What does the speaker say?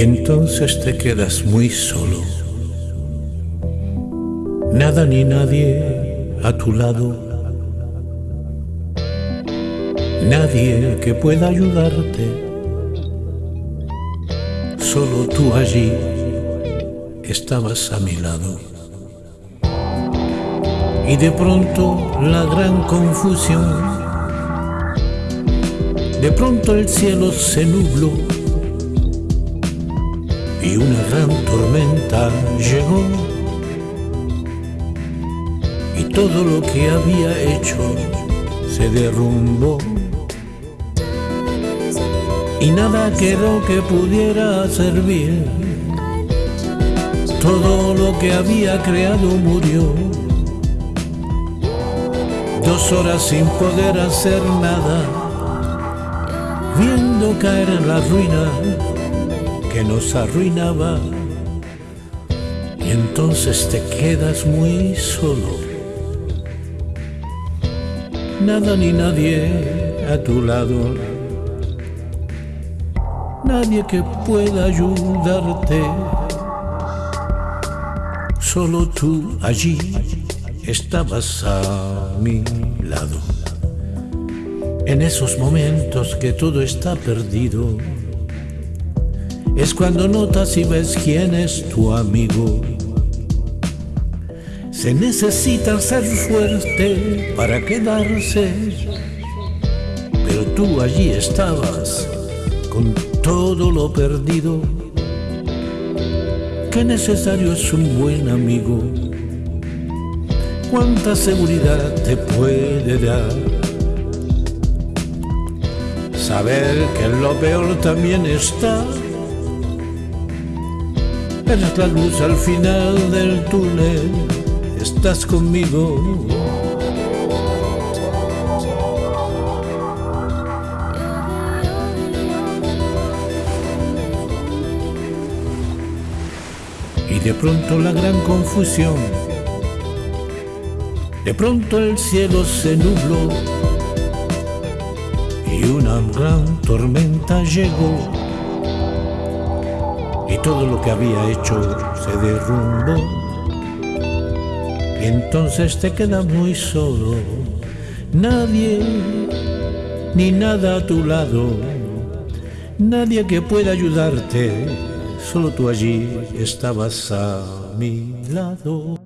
entonces te quedas muy solo. Nada ni nadie a tu lado. Nadie que pueda ayudarte. Solo tú allí estabas a mi lado. Y de pronto la gran confusión. De pronto el cielo se nubló y una gran tormenta llegó. Y todo lo que había hecho se derrumbó. Y nada quedó que pudiera servir. Todo lo que había creado murió. Dos horas sin poder hacer nada. Viendo caer en la ruina que nos arruinaba y entonces te quedas muy solo. Nada ni nadie a tu lado, nadie que pueda ayudarte, solo tú allí estabas a mi lado. En esos momentos que todo está perdido, es cuando notas y ves quién es tu amigo. Se necesita ser fuerte para quedarse, pero tú allí estabas con todo lo perdido. Qué necesario es un buen amigo. Cuánta seguridad te puede dar. Saber que en lo peor también está Eres la luz al final del túnel, estás conmigo. Y de pronto la gran confusión, de pronto el cielo se nubló y una gran tormenta llegó todo lo que había hecho se derrumbó. Y entonces te quedas muy solo, nadie ni nada a tu lado, nadie que pueda ayudarte, solo tú allí estabas a mi lado.